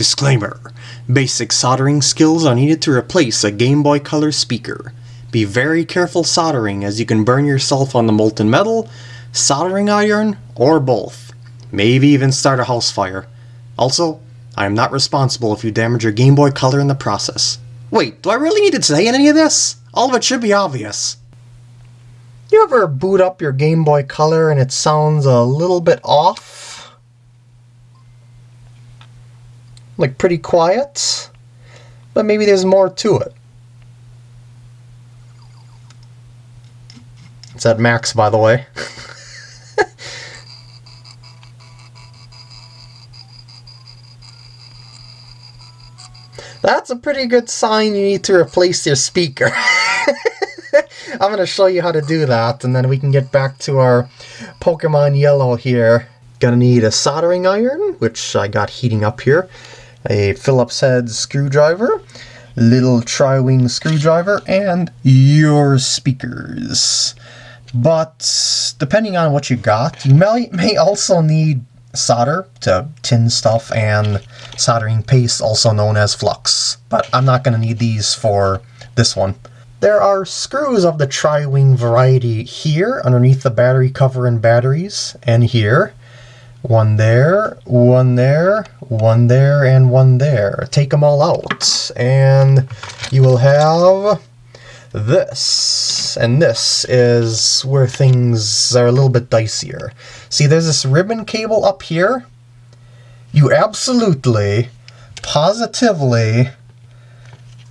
Disclaimer Basic soldering skills are needed to replace a Game Boy Color speaker. Be very careful soldering as you can burn yourself on the molten metal, soldering iron, or both. Maybe even start a house fire. Also, I am not responsible if you damage your Game Boy Color in the process. Wait, do I really need to say any of this? All of it should be obvious. You ever boot up your Game Boy Color and it sounds a little bit off? Like pretty quiet, but maybe there's more to it. It's at max, by the way. That's a pretty good sign you need to replace your speaker. I'm going to show you how to do that, and then we can get back to our Pokemon Yellow here. Gonna need a soldering iron, which I got heating up here a Phillips head screwdriver, little tri-wing screwdriver, and your speakers. But depending on what you got, you may, may also need solder to tin stuff and soldering paste, also known as flux. But I'm not going to need these for this one. There are screws of the tri-wing variety here underneath the battery cover and batteries, and here. One there, one there, one there, and one there. Take them all out, and you will have this. And this is where things are a little bit dicier. See, there's this ribbon cable up here. You absolutely, positively,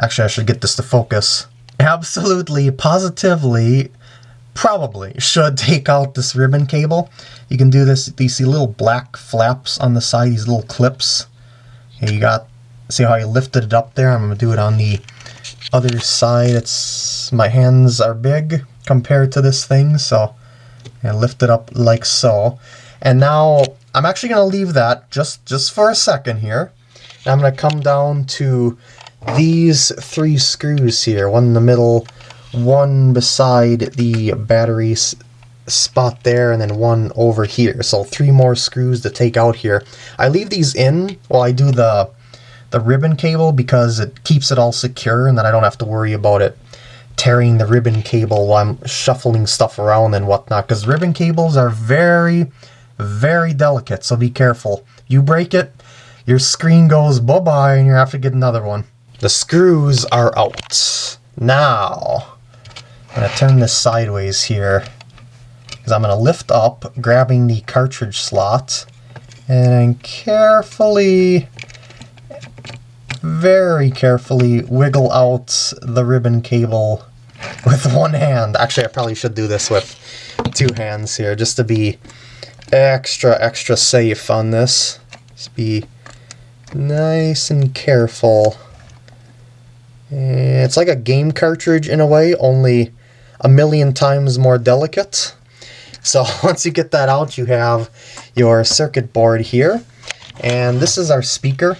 actually I should get this to focus, absolutely, positively probably should take out this ribbon cable. You can do this, see little black flaps on the side, these little clips. You got, see how I lifted it up there? I'm going to do it on the other side. It's My hands are big compared to this thing, so I lift it up like so. And now I'm actually going to leave that just, just for a second here. And I'm going to come down to these three screws here, one in the middle, one beside the battery spot there and then one over here. So three more screws to take out here. I leave these in while I do the the ribbon cable because it keeps it all secure and then I don't have to worry about it tearing the ribbon cable while I'm shuffling stuff around and whatnot because ribbon cables are very very delicate so be careful. You break it your screen goes bye-bye and you have to get another one. The screws are out. Now I'm going to turn this sideways here because I'm going to lift up, grabbing the cartridge slot, and carefully, very carefully wiggle out the ribbon cable with one hand. Actually, I probably should do this with two hands here just to be extra, extra safe on this. Just be nice and careful. Eh, it's like a game cartridge in a way, only a million times more delicate. So once you get that out, you have your circuit board here. And this is our speaker.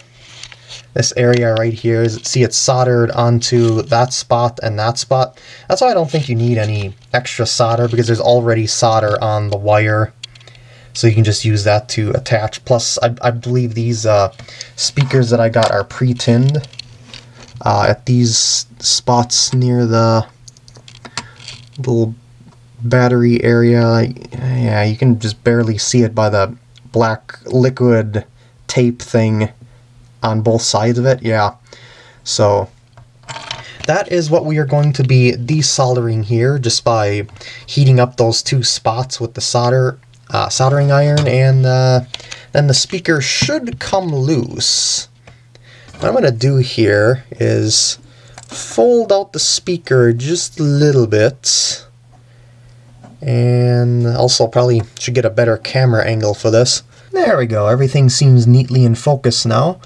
This area right here, is, see it's soldered onto that spot and that spot. That's why I don't think you need any extra solder because there's already solder on the wire. So you can just use that to attach. Plus, I, I believe these uh, speakers that I got are pre-tinned uh, at these spots near the little battery area. Yeah, you can just barely see it by the black liquid tape thing on both sides of it. Yeah, so that is what we are going to be desoldering here just by heating up those two spots with the solder uh, soldering iron and uh, then the speaker should come loose. What I'm going to do here is fold out the speaker just a little bit. And also probably should get a better camera angle for this. There we go, everything seems neatly in focus now.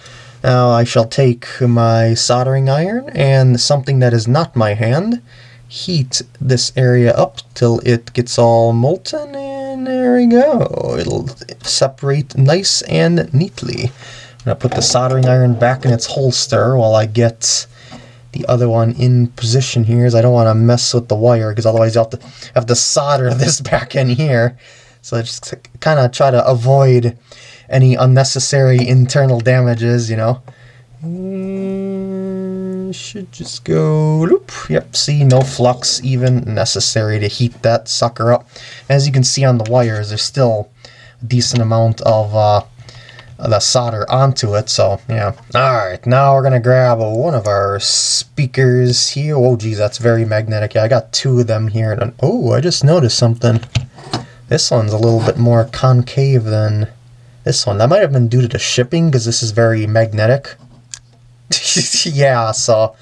Now I shall take my soldering iron and something that is not my hand, heat this area up till it gets all molten, and there we go. It'll separate nice and neatly. I'm to put the soldering iron back in its holster while I get the other one in position here is I don't want to mess with the wire because otherwise you have to have to solder this back in here. So I just kind of try to avoid any unnecessary internal damages, you know. Mm, should just go, loop. Yep, see, no flux even necessary to heat that sucker up. As you can see on the wires, there's still a decent amount of uh, Uh, the solder onto it, so yeah. Alright, now we're gonna grab one of our speakers here. Oh geez, that's very magnetic. Yeah, I got two of them here. And, oh, I just noticed something. This one's a little bit more concave than this one. That might have been due to the shipping, because this is very magnetic. yeah, so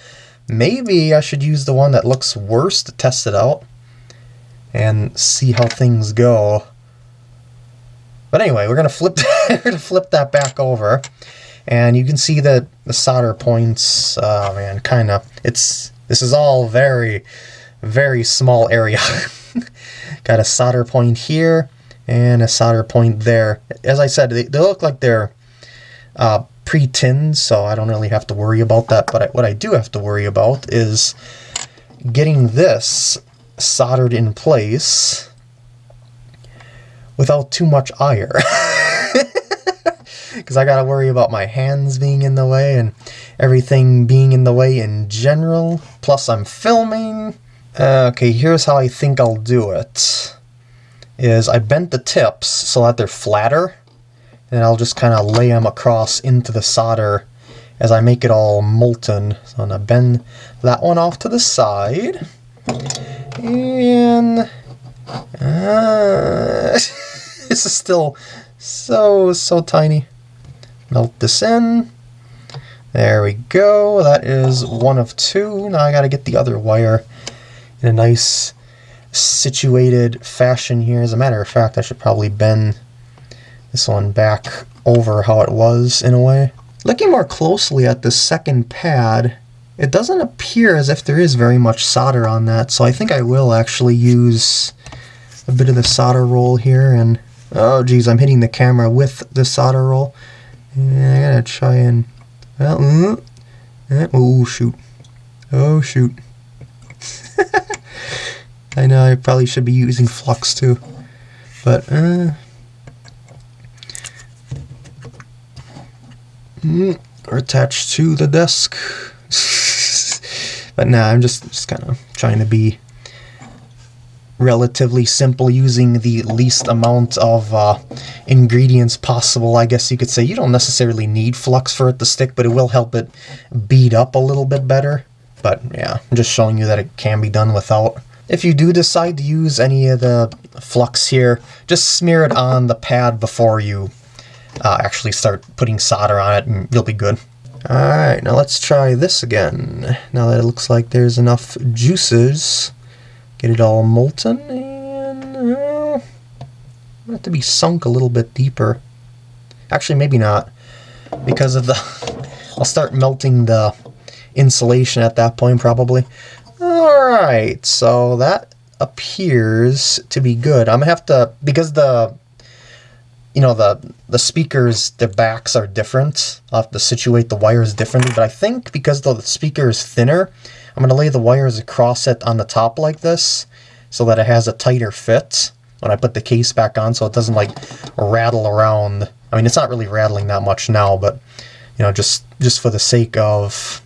maybe I should use the one that looks worse to test it out and see how things go. But anyway, we're gonna flip we're gonna flip that back over, and you can see that the solder points. Oh man, kind of. It's this is all very, very small area. Got a solder point here and a solder point there. As I said, they, they look like they're uh, pre-tinned, so I don't really have to worry about that. But I, what I do have to worry about is getting this soldered in place without too much ire. Because I got to worry about my hands being in the way and everything being in the way in general. Plus I'm filming. Uh, okay, here's how I think I'll do it. Is I bent the tips so that they're flatter. And I'll just kind of lay them across into the solder as I make it all molten. So I'm going to bend that one off to the side. And... Uh, this is still so, so tiny. Melt this in. There we go. That is one of two. Now I got to get the other wire in a nice situated fashion here. As a matter of fact, I should probably bend this one back over how it was in a way. Looking more closely at the second pad, it doesn't appear as if there is very much solder on that, so I think I will actually use a bit of the solder roll here and oh geez I'm hitting the camera with the solder roll. And I gotta try and well oh shoot. Oh shoot. I know I probably should be using flux too. But uh mm, are attached to the desk. But nah I'm just just kind of trying to be relatively simple using the least amount of uh, ingredients possible, I guess you could say. You don't necessarily need flux for it to stick, but it will help it bead up a little bit better. But yeah, I'm just showing you that it can be done without. If you do decide to use any of the flux here, just smear it on the pad before you uh, actually start putting solder on it and you'll be good. Alright, now let's try this again. Now that it looks like there's enough juices Get it all molten and uh, have to be sunk a little bit deeper. Actually, maybe not because of the... I'll start melting the insulation at that point probably. Alright, so that appears to be good. I'm gonna have to, because the, you know, the, the speakers, their backs are different. I'll have to situate the wires differently, but I think because the speaker is thinner, I'm going to lay the wires across it on the top like this so that it has a tighter fit when I put the case back on so it doesn't like rattle around. I mean, it's not really rattling that much now, but you know, just just for the sake of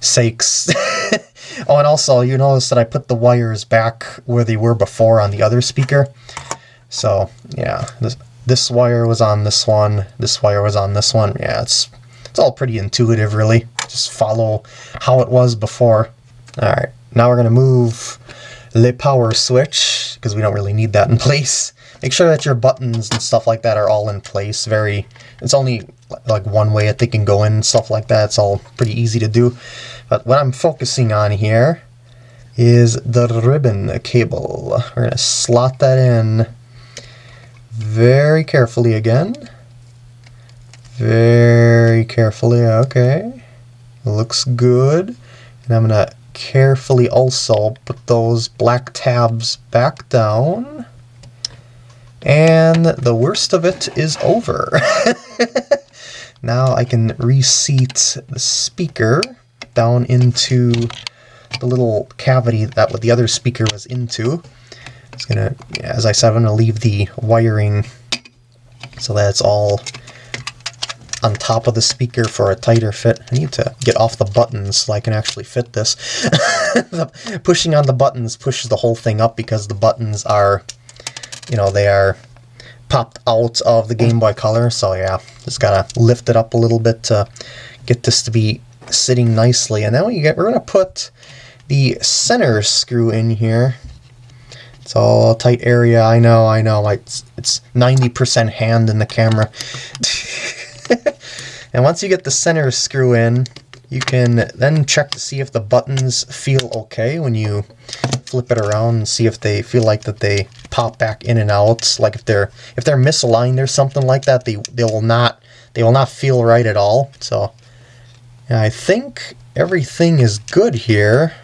sakes. oh, and also you notice that I put the wires back where they were before on the other speaker. So yeah, this, this wire was on this one, this wire was on this one. Yeah, it's it's all pretty intuitive really. Just follow how it was before. Alright, now we're going to move the power switch, because we don't really need that in place. Make sure that your buttons and stuff like that are all in place. Very, It's only like one way that they can go in and stuff like that. It's all pretty easy to do. But what I'm focusing on here is the ribbon cable. We're to slot that in very carefully again. Very carefully, okay. Looks good. And I'm to carefully also put those black tabs back down. And the worst of it is over. now I can reseat the speaker down into the little cavity that the other speaker was into. It's gonna, as I said, I'm gonna leave the wiring so that it's all on top of the speaker for a tighter fit. I need to get off the buttons so I can actually fit this. pushing on the buttons pushes the whole thing up because the buttons are, you know, they are popped out of the Game Boy Color. So yeah, just gotta lift it up a little bit to get this to be sitting nicely. And then we get, we're gonna put the center screw in here. It's all tight area. I know, I know. It's 90% hand in the camera. and once you get the center screw in, you can then check to see if the buttons feel okay when you flip it around and see if they feel like that they pop back in and out. Like if they're if they're misaligned or something like that, they they will not they will not feel right at all. So I think everything is good here.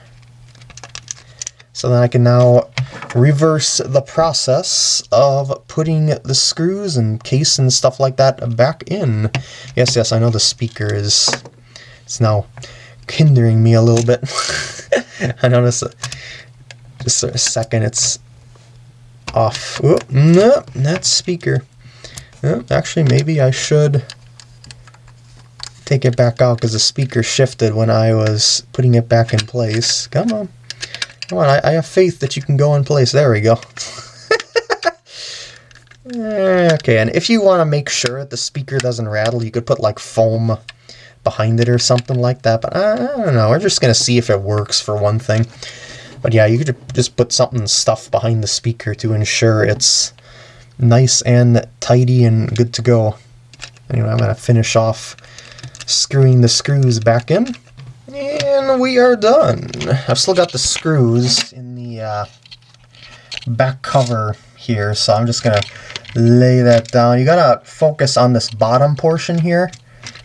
So then I can now reverse the process of putting the screws and case and stuff like that back in. Yes, yes, I know the speaker is it's now hindering me a little bit. I notice just a second it's off. Oh, no, that speaker. Actually, maybe I should take it back out because the speaker shifted when I was putting it back in place. Come on. Come on, I, I have faith that you can go in place. There we go. Okay, and if you want to make sure that the speaker doesn't rattle, you could put like foam behind it or something like that. But I, I don't know. We're just going to see if it works for one thing. But yeah, you could just put something stuff behind the speaker to ensure it's nice and tidy and good to go. Anyway, I'm going to finish off screwing the screws back in. And we are done. I've still got the screws in the uh, back cover here, so I'm just going to lay that down. You got to focus on this bottom portion here,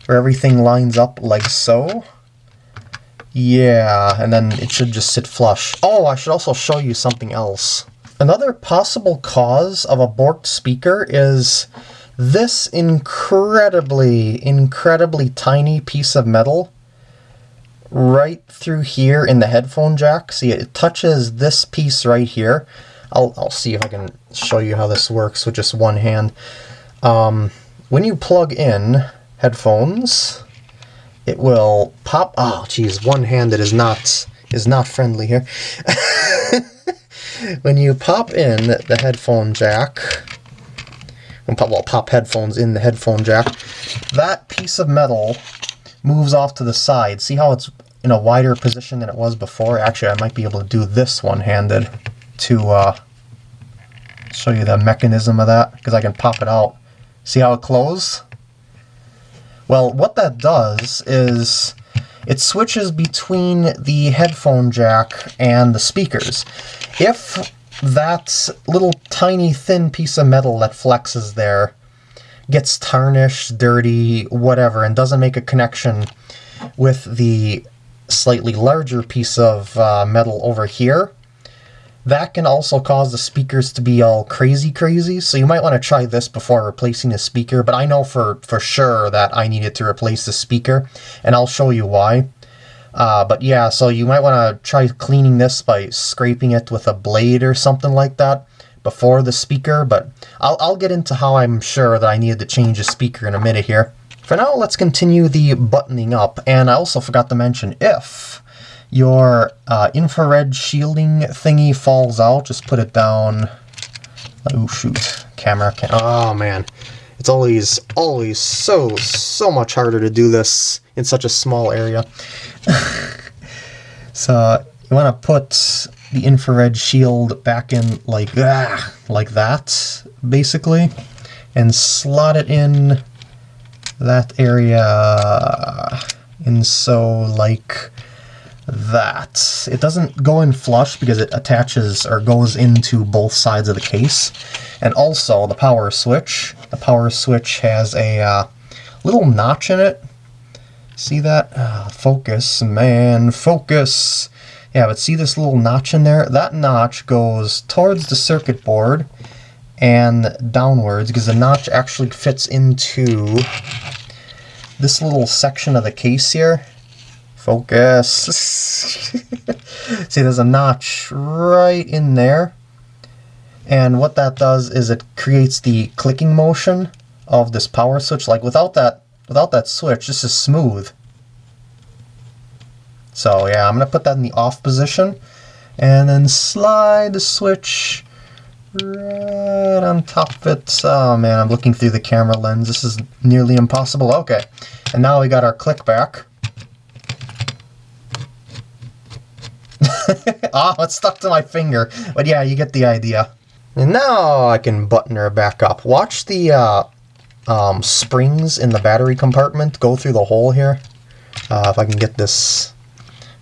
where everything lines up like so. Yeah, and then it should just sit flush. Oh, I should also show you something else. Another possible cause of a borked speaker is this incredibly, incredibly tiny piece of metal right through here in the headphone jack. See, it touches this piece right here. I'll, I'll see if I can show you how this works with just one hand. Um, when you plug in headphones, it will pop. Oh, geez, one hand that is not is not friendly here. when you pop in the headphone jack, and pop, well, pop headphones in the headphone jack, that piece of metal moves off to the side. See how it's in a wider position than it was before? Actually, I might be able to do this one-handed to uh, show you the mechanism of that, because I can pop it out. See how it closes? Well, what that does is it switches between the headphone jack and the speakers. If that little tiny thin piece of metal that flexes there gets tarnished, dirty, whatever, and doesn't make a connection with the slightly larger piece of uh, metal over here, that can also cause the speakers to be all crazy crazy, so you might want to try this before replacing the speaker, but I know for, for sure that I needed to replace the speaker, and I'll show you why. Uh, but yeah, so you might want to try cleaning this by scraping it with a blade or something like that before the speaker, but I'll, I'll get into how I'm sure that I needed to change the speaker in a minute here. For now, let's continue the buttoning up, and I also forgot to mention if your uh, infrared shielding thingy falls out, just put it down. Oh shoot, camera, cam oh man. It's always, always so, so much harder to do this in such a small area. so you want to put the infrared shield back in like, ah, like that, basically, and slot it in that area and so like that. It doesn't go in flush because it attaches or goes into both sides of the case. And also the power switch. The power switch has a uh, little notch in it. See that? Uh, focus, man, focus. Yeah, but see this little notch in there? That notch goes towards the circuit board and downwards because the notch actually fits into this little section of the case here Focus. See, there's a notch right in there. And what that does is it creates the clicking motion of this power switch. Like without that without that switch, this is smooth. So yeah, I'm going to put that in the off position and then slide the switch right on top of it. Oh man, I'm looking through the camera lens. This is nearly impossible. Okay, and now we got our click back. ah, oh, it's stuck to my finger. But yeah, you get the idea. And now I can button her back up. Watch the uh, um, springs in the battery compartment go through the hole here. Uh, if I can get this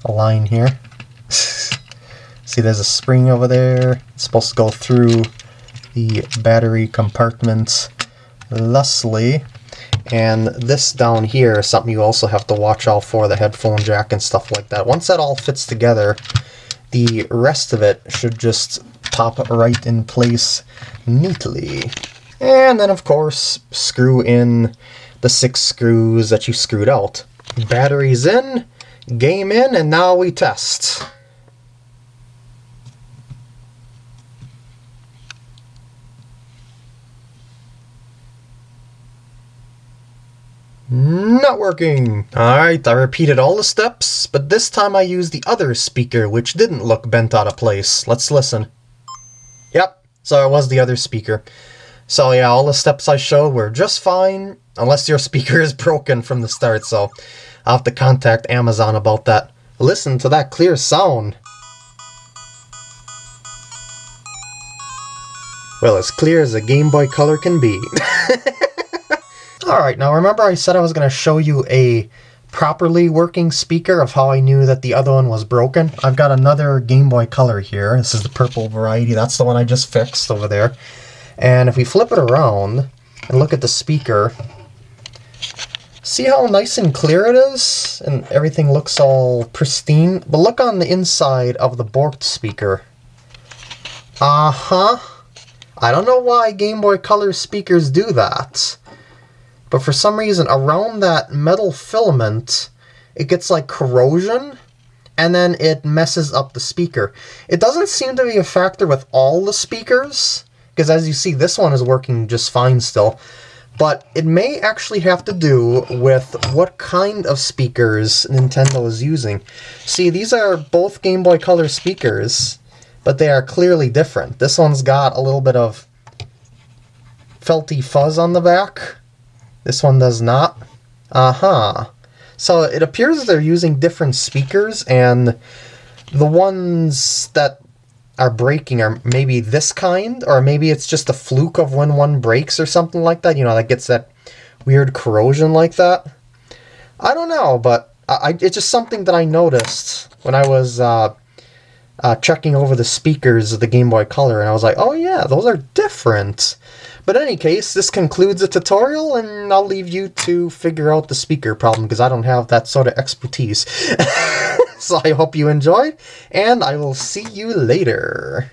line here. See, there's a spring over there. It's supposed to go through the battery compartment thusly. And this down here is something you also have to watch out for, the headphone jack and stuff like that. Once that all fits together, the rest of it should just pop right in place neatly. And then, of course, screw in the six screws that you screwed out. Batteries in, game in, and now we test. Not working! Alright, I repeated all the steps, but this time I used the other speaker, which didn't look bent out of place. Let's listen. Yep, so it was the other speaker. So yeah, all the steps I showed were just fine, unless your speaker is broken from the start, so I'll have to contact Amazon about that. Listen to that clear sound. Well, as clear as a Game Boy Color can be. Alright, now remember I said I was going to show you a properly working speaker of how I knew that the other one was broken? I've got another Game Boy Color here. This is the purple variety. That's the one I just fixed over there. And if we flip it around and look at the speaker, see how nice and clear it is? And everything looks all pristine. But look on the inside of the Borked speaker. Uh-huh. I don't know why Game Boy Color speakers do that. But for some reason, around that metal filament, it gets like corrosion, and then it messes up the speaker. It doesn't seem to be a factor with all the speakers, because as you see, this one is working just fine still. But it may actually have to do with what kind of speakers Nintendo is using. See, these are both Game Boy Color speakers, but they are clearly different. This one's got a little bit of felty fuzz on the back, this one does not. Uh-huh. So it appears they're using different speakers, and the ones that are breaking are maybe this kind, or maybe it's just a fluke of when one breaks or something like that. You know, that gets that weird corrosion like that. I don't know, but I, it's just something that I noticed when I was uh, uh, checking over the speakers of the Game Boy Color, and I was like, oh yeah, those are different. But in any case, this concludes the tutorial, and I'll leave you to figure out the speaker problem, because I don't have that sort of expertise. so I hope you enjoyed, and I will see you later.